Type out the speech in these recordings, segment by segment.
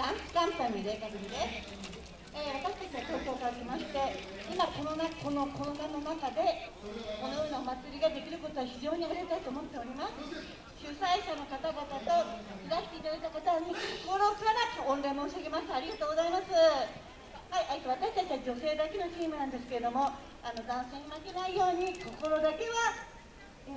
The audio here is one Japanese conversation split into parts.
ダンスカンパニーでかぶりです、えー、私たちは東京から来まして今このなこのコロナの中でこのようなお祭りができることは非常にありがたいと思っております。主催者の方々といらしていただいた方に心から御礼申し上げます。ありがとうございます。はい、私たちは女性だけのチームなんですけれどもあの男性に負けないように心だけは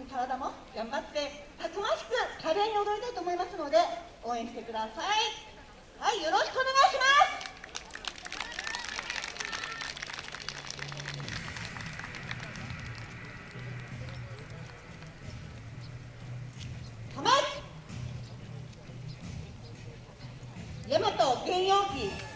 体も頑張ってたくましく華麗に踊りたいと思いますので応援してください。はいよろしくお願いします。大和原容器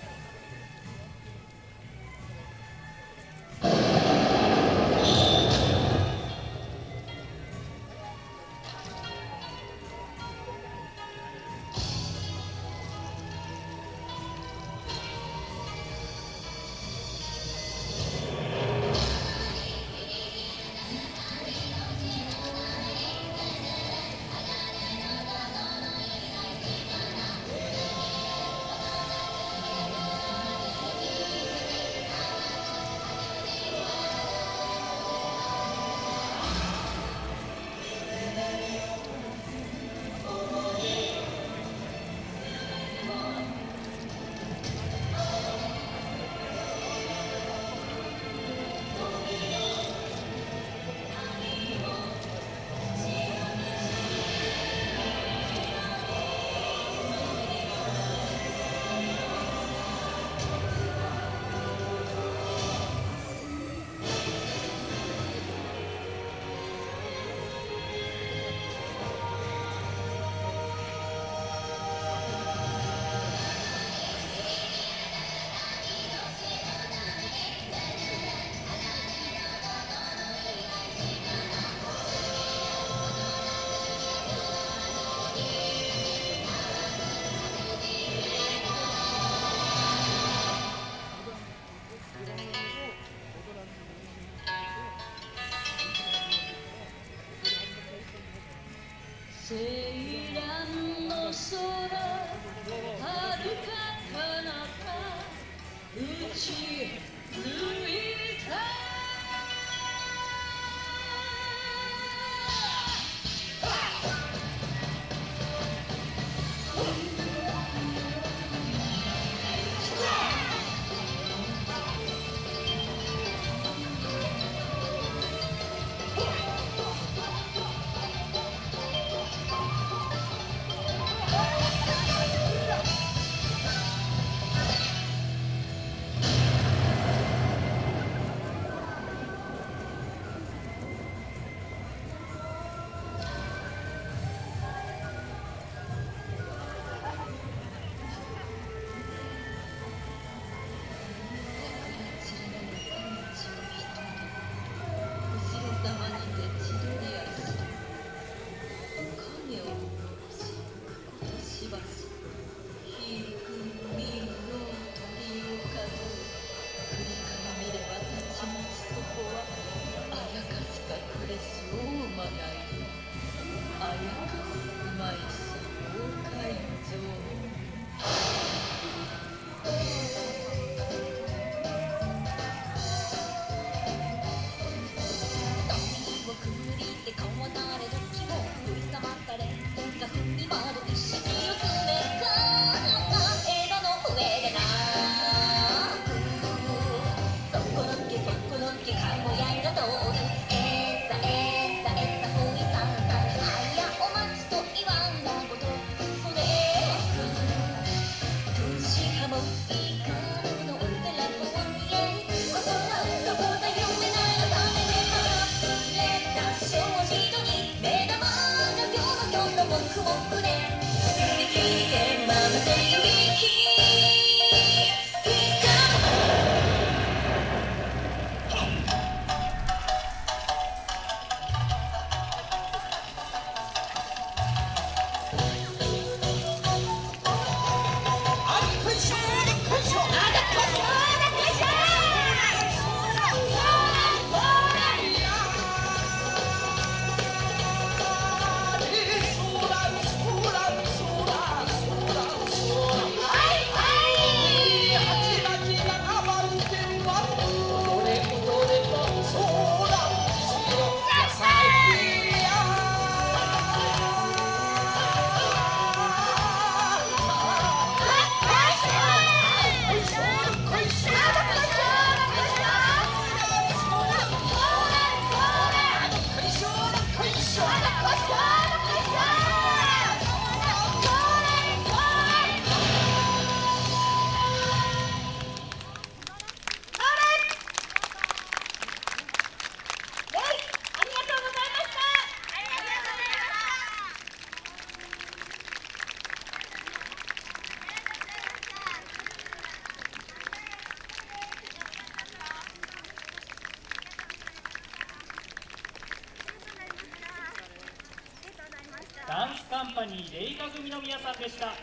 ダンスカンパニーレイカ組の皆さんでした。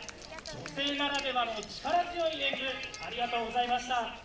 女性ならではの力強い演舞ありがとうございました。